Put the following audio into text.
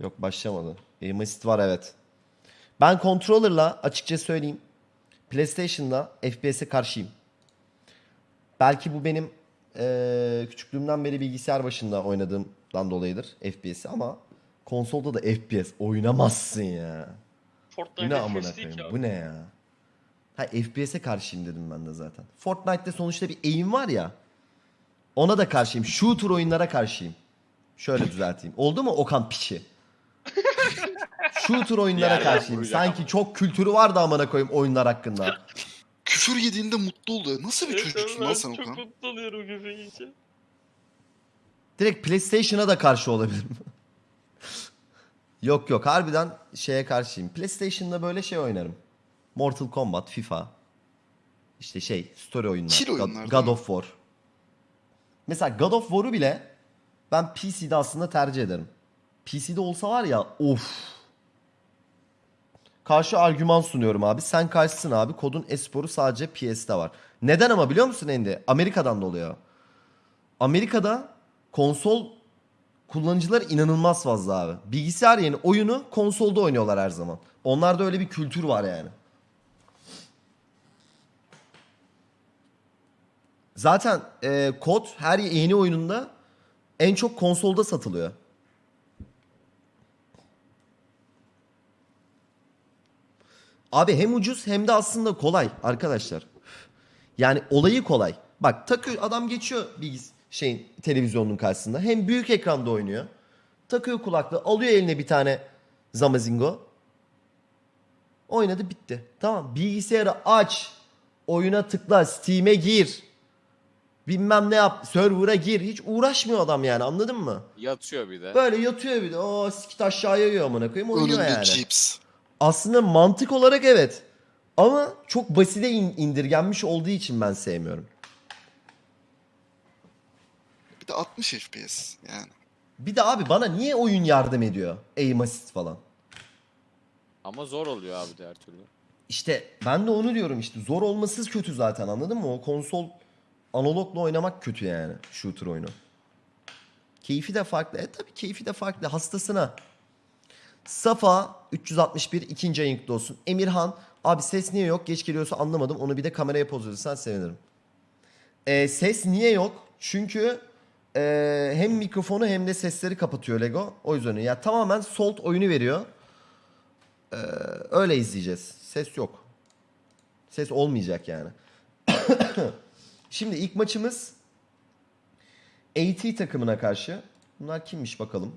Yok başlamadı. Aim assist var evet. Ben controller'la açıkça söyleyeyim. PlayStation'da FPS'e karşıyım. Belki bu benim eee, küçüklüğümden beri bilgisayar başında oynadığımdan dolayıdır FPS'i ama konsolda da FPS oynamazsın ya. Bu Fortnite ne amına koyayım? Bu ne ya? Ha FPS'e karşıyım dedim ben de zaten. Fortnite'te sonuçta bir aim var ya. Ona da karşıyım. Shooter oyunlara karşıyım. Şöyle düzelteyim. Oldu mu Okan piçi? Shooter oyunlara karşıyım. Sanki çok kültürü var da amına koyayım oyunlar hakkında. Küfür yediğinde mutlu oluyor. Nasıl bir çocuksun lan sen Çok Okan? mutlu oluyorum küfür yiyince. Direkt PlayStation'a da karşı olabilirim. yok yok harbiden şeye karşıyım. PlayStation'da böyle şey oynarım. Mortal Kombat, FIFA. İşte şey story oyunlar. Chill God- oyunlar, God, of War. Mesela God of War'u bile ben PC'de aslında tercih ederim. PC'de olsa var ya of. Karşı argüman sunuyorum abi. Sen karşısın abi. Kodun esporu sadece PS'de var. Neden ama biliyor musun Endi? Amerika'dan dolayı. Amerika'da konsol kullanıcılar inanılmaz fazla abi. Bilgisayar yeni oyunu konsolda oynuyorlar her zaman. Onlarda öyle bir kültür var yani. Zaten e, kod her yeni oyununda en çok konsolda satılıyor. Abi hem ucuz hem de aslında kolay arkadaşlar. Yani olayı kolay. Bak takıyor adam geçiyor bilgis şeyin televizyonun karşısında. Hem büyük ekranda oynuyor. Takıyor kulaklığı, alıyor eline bir tane Zamazingo. Oynadı bitti. Tamam bilgisayarı aç. Oyuna tıkla, Steam'e gir. Bilmem ne yap, server'a gir. Hiç uğraşmıyor adam yani anladın mı? Yatıyor bir de. Böyle yatıyor bir de. O sikit aşağıya yiyor amına koyayım oynuyor Önünde yani. cips. Aslında mantık olarak evet. Ama çok basite in- indirgenmiş olduğu için ben sevmiyorum. Bir de 60 FPS yani. Bir de abi bana niye oyun yardım ediyor? Aim assist falan. Ama zor oluyor abi de her türlü. İşte ben de onu diyorum işte. Zor olması kötü zaten anladın mı? O konsol analogla oynamak kötü yani shooter oyunu. Keyfi de farklı. E tabii keyfi de farklı. Hastasına. Safa 361 ikinci ayın olsun. Emirhan abi ses niye yok? Geç geliyorsa anlamadım. Onu bir de kameraya poz verirsen sevinirim. E, ses niye yok? Çünkü e, hem mikrofonu hem de sesleri kapatıyor Lego. O yüzden ya tamamen solt oyunu veriyor. E, öyle izleyeceğiz. Ses yok. Ses olmayacak yani. Şimdi ilk maçımız AT takımına karşı. Bunlar kimmiş bakalım.